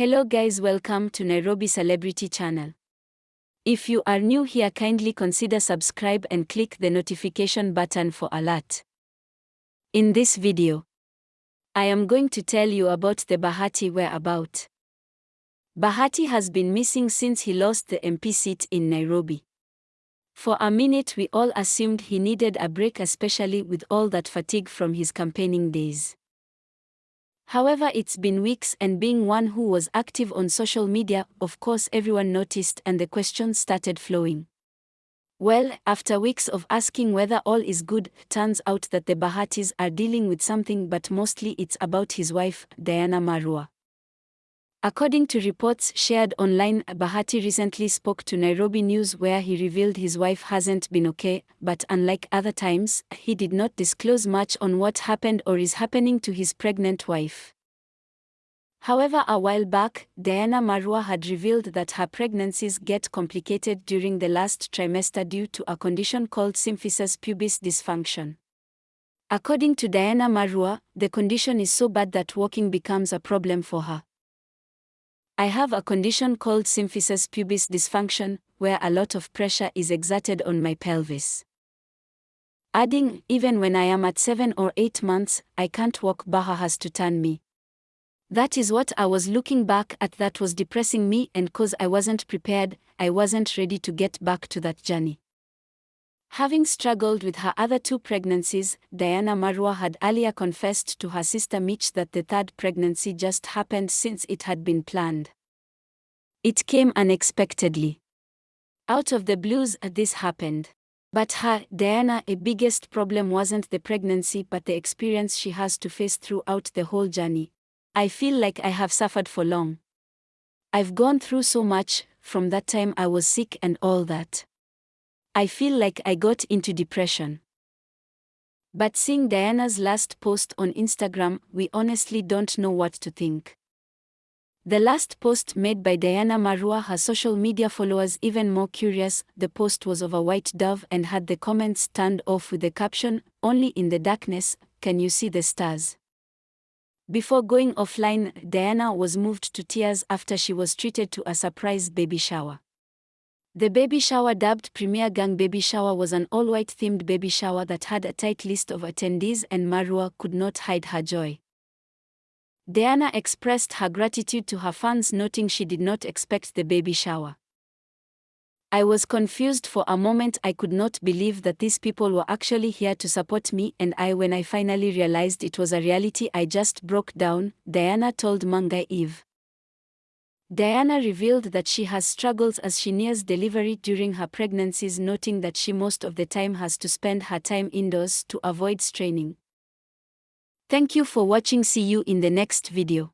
Hello guys welcome to Nairobi Celebrity Channel. If you are new here kindly consider subscribe and click the notification button for alert. In this video, I am going to tell you about the Bahati whereabout. Bahati has been missing since he lost the MP seat in Nairobi. For a minute we all assumed he needed a break especially with all that fatigue from his campaigning days. However, it's been weeks, and being one who was active on social media, of course, everyone noticed and the questions started flowing. Well, after weeks of asking whether all is good, turns out that the Bahatis are dealing with something, but mostly it's about his wife, Diana Marua. According to reports shared online, Bahati recently spoke to Nairobi News where he revealed his wife hasn't been okay, but unlike other times, he did not disclose much on what happened or is happening to his pregnant wife. However, a while back, Diana Marua had revealed that her pregnancies get complicated during the last trimester due to a condition called symphysis pubis dysfunction. According to Diana Marua, the condition is so bad that walking becomes a problem for her. I have a condition called symphysis pubis dysfunction, where a lot of pressure is exerted on my pelvis. Adding, even when I am at 7 or 8 months, I can't walk Baha has to turn me. That is what I was looking back at that was depressing me and cause I wasn't prepared, I wasn't ready to get back to that journey. Having struggled with her other two pregnancies, Diana Marua had earlier confessed to her sister Mitch that the third pregnancy just happened since it had been planned. It came unexpectedly. Out of the blues, this happened. But her, Diana, a biggest problem wasn't the pregnancy but the experience she has to face throughout the whole journey. I feel like I have suffered for long. I've gone through so much, from that time I was sick and all that. I feel like I got into depression. But seeing Diana's last post on Instagram, we honestly don't know what to think. The last post made by Diana Marua her social media followers even more curious. The post was of a white dove and had the comments turned off with the caption, Only in the darkness can you see the stars. Before going offline, Diana was moved to tears after she was treated to a surprise baby shower. The baby shower dubbed Premier Gang Baby Shower was an all-white themed baby shower that had a tight list of attendees and Marua could not hide her joy. Diana expressed her gratitude to her fans noting she did not expect the baby shower. I was confused for a moment I could not believe that these people were actually here to support me and I when I finally realized it was a reality I just broke down, Diana told Mungai Eve. Diana revealed that she has struggles as she nears delivery during her pregnancies noting that she most of the time has to spend her time indoors to avoid straining. Thank you for watching see you in the next video.